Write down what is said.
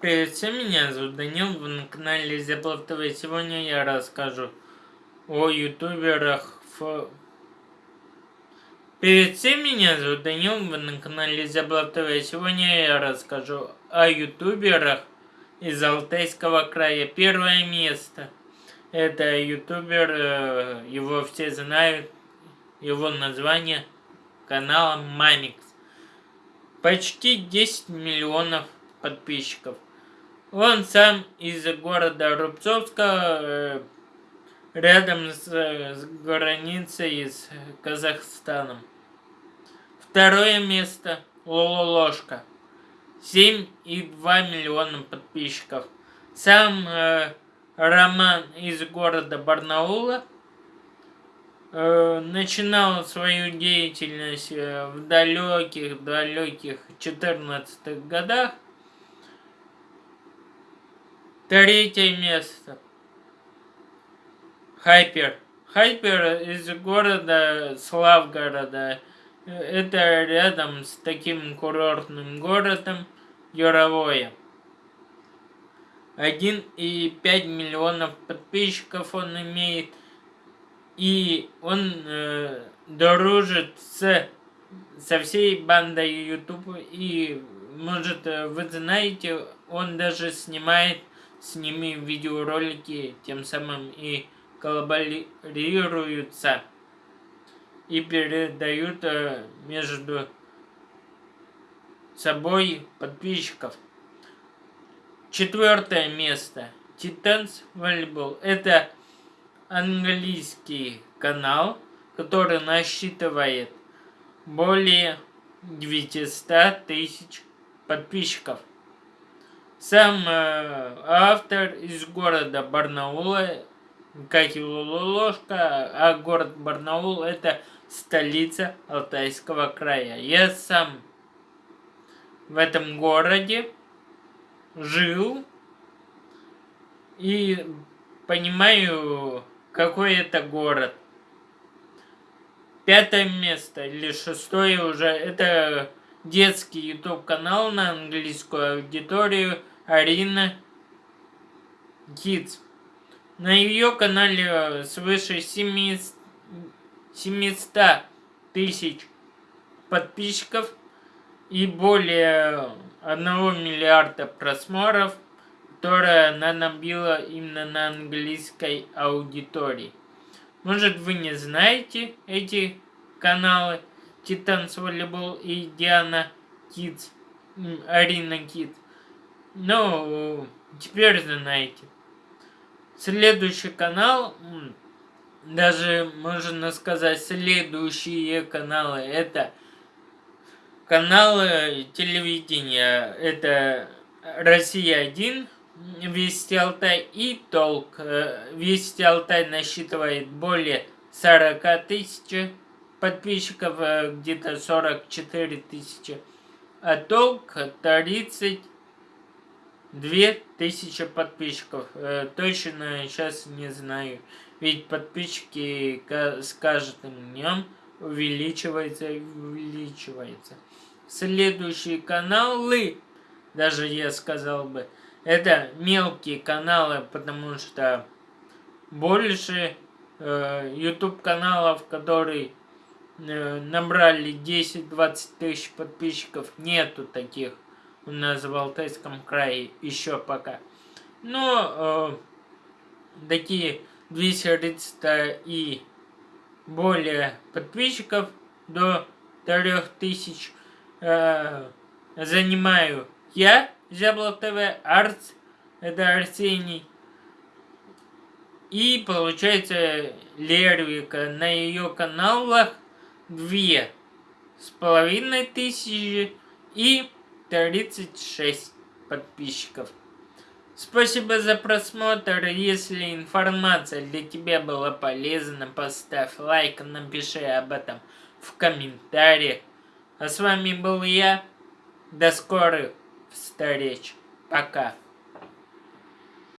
Привет всем, меня зовут Данил, вы на канале Зяблов ТВ. Сегодня я расскажу о ютуберах. Ф... Привет всем, меня зовут Данил, вы на канале Зяблов ТВ. Сегодня я расскажу о ютуберах из Алтайского края. Первое место. Это ютубер, э, его все знают, его название канала Мамикс. Почти 10 миллионов подписчиков. Он сам из города Рубцовска, э, рядом с, с границей с Казахстаном. Второе место Лололошка. 7,2 миллиона подписчиков. Сам э, Роман из города Барнаула э, начинал свою деятельность э, в далеких-далеких 14 годах. Третье место. Хайпер. Хайпер из города Славгорода. Это рядом с таким курортным городом Яровое. 1,5 миллионов подписчиков он имеет. И он э, дружит с, со всей бандой YouTube. И, может, вы знаете, он даже снимает ними видеоролики тем самым и коллаборируются и передают э, между собой подписчиков. Четвертое место. Titans Volleyball. Это английский канал, который насчитывает более 900 тысяч подписчиков. Сам э, автор из города Барнаула, как и Лолошка, а город Барнаул это столица Алтайского края. Я сам в этом городе жил и понимаю, какой это город. Пятое место или шестое уже, это детский YouTube канал на английскую аудиторию Арина Kids. На ее канале свыше 700 тысяч подписчиков и более 1 миллиарда просмотров, которые она набила именно на английской аудитории. Может вы не знаете эти каналы Титанс Волейбол и Диана Kids, Арина Kids. Ну, теперь знаете. Следующий канал, даже можно сказать следующие каналы, это каналы телевидения. Это Россия-1, Вести Алтай и Толк. Э, Вести Алтай насчитывает более 40 тысяч подписчиков, э, где-то 44 тысячи. А Толк 30 две тысячи подписчиков. Э, точно сейчас не знаю. Ведь подписчики с каждым днем увеличиваются и увеличиваются. Следующие каналы, даже я сказал бы, это мелкие каналы, потому что больше э, YouTube каналов, которые э, набрали 10-20 тысяч подписчиков, нету таких у нас в Алтайском крае еще пока. Но э, такие 230 и более подписчиков до 3000 э, занимаю я, Зяблов ТВ, Арц, это Арсений. И получается Лервика на ее каналах две с половиной тысячи и 36 подписчиков. Спасибо за просмотр. Если информация для тебя была полезна, поставь лайк, напиши об этом в комментариях. А с вами был я. До скорых встреч. Пока.